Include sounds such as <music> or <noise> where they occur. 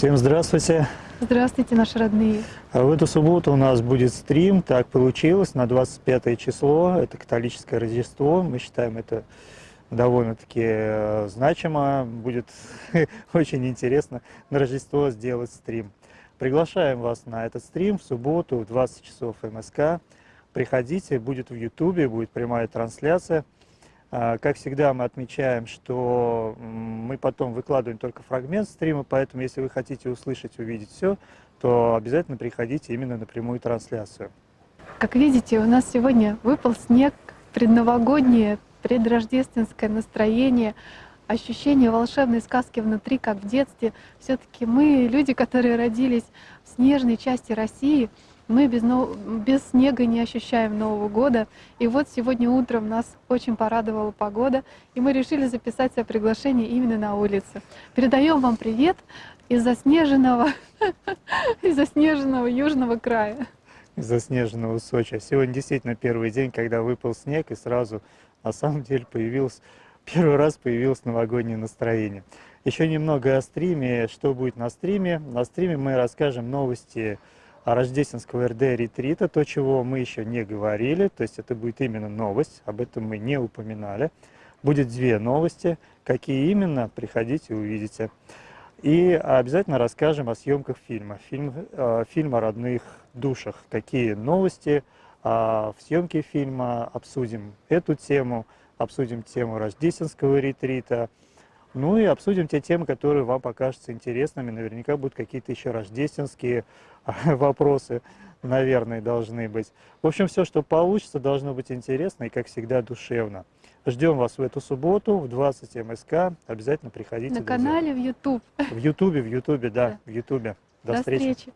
Всем здравствуйте! Здравствуйте, наши родные! А В эту субботу у нас будет стрим, так получилось, на 25 число, это католическое Рождество, мы считаем это довольно-таки э, значимо, будет <laughs> очень интересно на Рождество сделать стрим. Приглашаем вас на этот стрим в субботу в 20 часов МСК. Приходите, будет в Ютубе, будет прямая трансляция. А, Как всегда, мы отмечаем, что мы потом выкладываем только фрагмент стрима, поэтому если вы хотите услышать, увидеть все, то обязательно приходите именно на прямую трансляцию. Как видите, у нас сегодня выпал снег, предновогоднее, предрождественское настроение, ощущение волшебной сказки внутри, как в детстве. все таки мы, люди, которые родились в снежной части России, мы без, без снега не ощущаем Нового года. И вот сегодня утром нас очень порадовала погода, и мы решили записать себе приглашение именно на улице. Передаем вам привет из заснеженного, <laughs> из заснеженного южного края. из заснеженного Сочи. Сегодня действительно первый день, когда выпал снег, и сразу на самом деле появилось, первый раз появилось новогоднее настроение. Еще немного о стриме. Что будет на стриме? На стриме мы расскажем новости рождественского РД ретрита, то, чего мы еще не говорили, то есть это будет именно новость, об этом мы не упоминали. Будет две новости, какие именно, приходите, увидите. И обязательно расскажем о съемках фильма, фильм, э, фильм о родных душах, какие новости а, в съемке фильма, обсудим эту тему, обсудим тему рождественского ретрита, ну и обсудим те темы, которые вам покажутся интересными. Наверняка будут какие-то еще рождественские <laughs> вопросы, наверное, должны быть. В общем, все, что получится, должно быть интересно и, как всегда, душевно. Ждем вас в эту субботу в 20 МСК. Обязательно приходите. На друзья. канале в YouTube. В Ютубе, в Ютубе, да, Да. в Ютубе. До, До встречи. встречи.